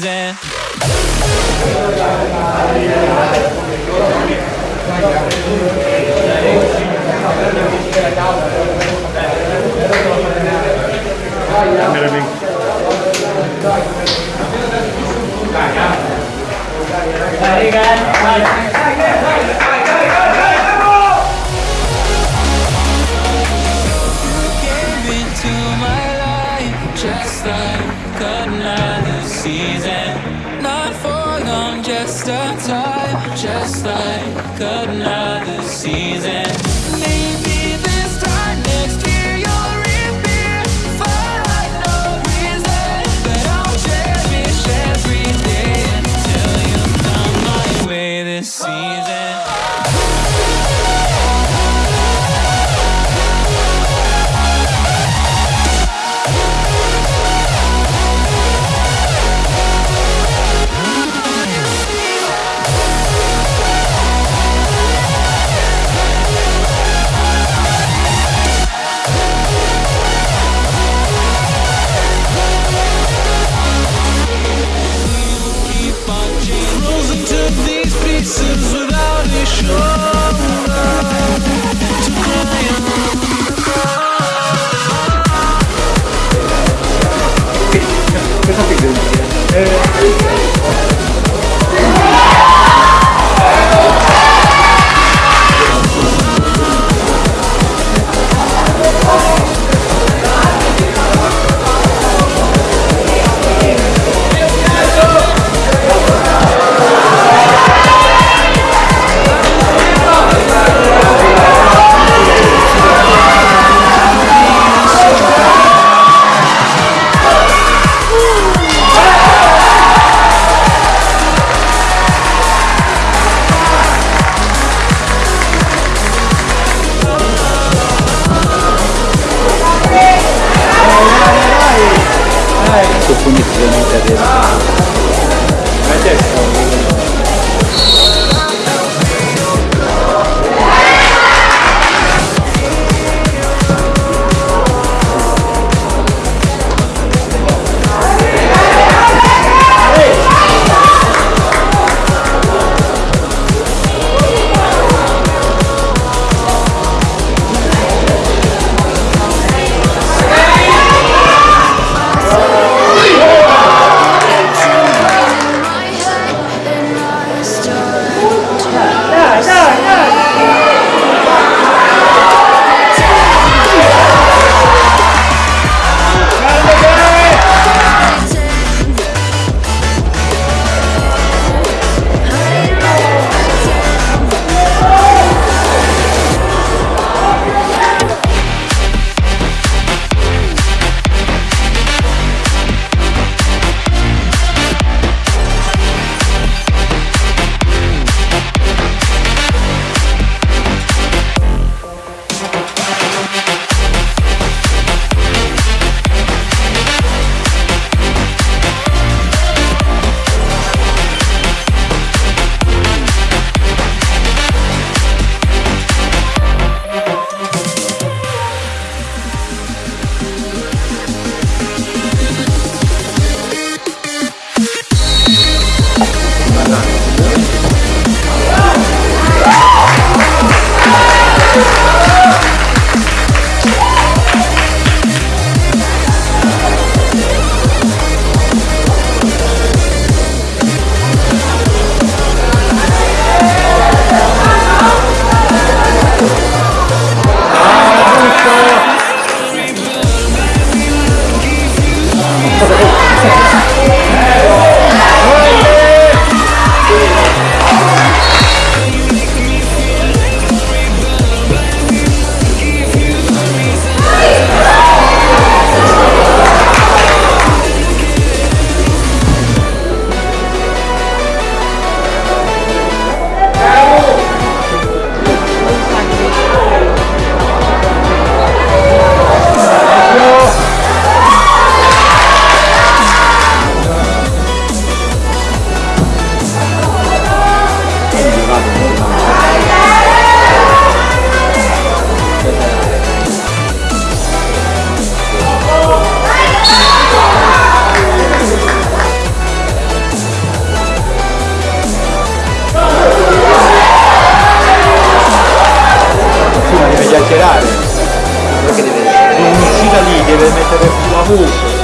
season. Season. 户。